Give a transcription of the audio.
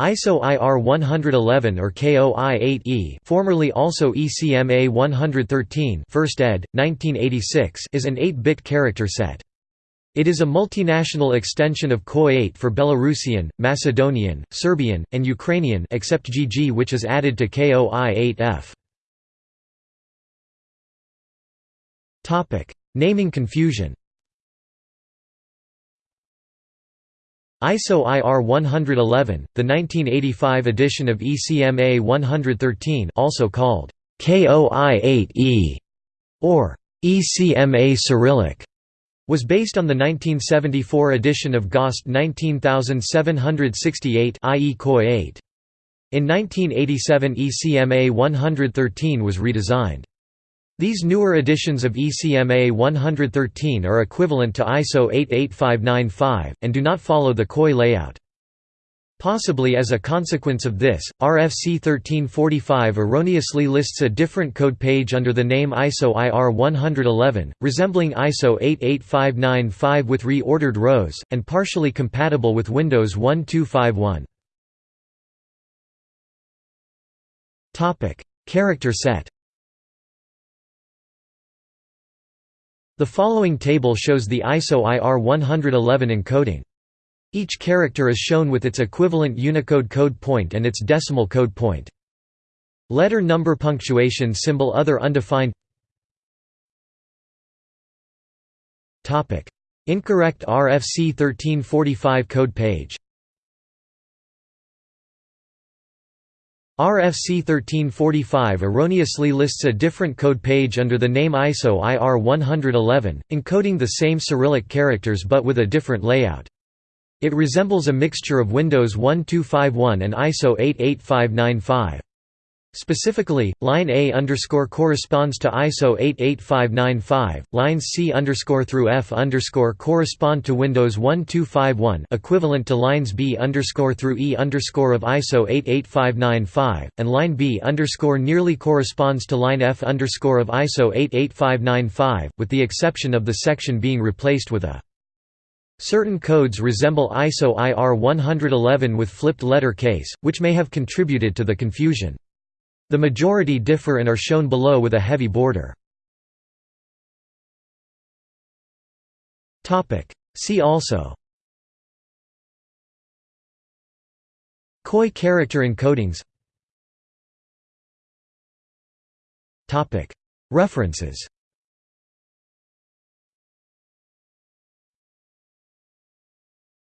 ISO IR 111 or KOI 8E formerly also ECMA 113 First ed. 1986 is an 8-bit character set. It is a multinational extension of KOI 8 for Belarusian, Macedonian, Serbian, and Ukrainian except GG which is added to KOI 8F. Naming confusion ISO IR 111, the 1985 edition of ECMA 113 also called KOI-8E or ECMA Cyrillic was based on the 1974 edition of GOST 19768 i.e. KOI 8. In 1987 ECMA 113 was redesigned. These newer editions of ECMA 113 are equivalent to ISO 88595, and do not follow the KOI layout. Possibly as a consequence of this, RFC 1345 erroneously lists a different code page under the name ISO IR 111, resembling ISO 88595 with reordered rows, and partially compatible with Windows 1251. Character set The following table shows the ISO IR 111 encoding. Each character is shown with its equivalent Unicode code point and its decimal code point. Letter number punctuation symbol other undefined Incorrect RFC 1345 code page RFC 1345 erroneously lists a different code page under the name ISO IR 111, encoding the same Cyrillic characters but with a different layout. It resembles a mixture of Windows 1251 and ISO 88595. Specifically, line A underscore corresponds to ISO 88595, lines C underscore through F underscore correspond to Windows 1251 equivalent to lines B underscore through E underscore of ISO 88595, and line B underscore nearly corresponds to line F underscore of ISO 88595, with the exception of the section being replaced with a Certain codes resemble ISO IR 111 with flipped letter case, which may have contributed to the confusion. The majority differ and are shown below with a heavy border. See also. KOI character encodings. References